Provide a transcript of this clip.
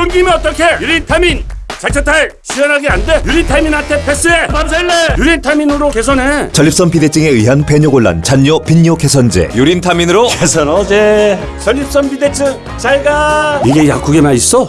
끊기면 어떡해 유린타민. 자차탈. 시원하게 안돼? 유린타민한테 패스해. 밤샐래. 유린타민으로 개선해. 전립선 비대증에 의한 배뇨 곤란, 잔뇨, 빈뇨 개선제. 유린타민으로? 개선 어제. 전립선 비대증 잘가. 이게 약국에만 있어?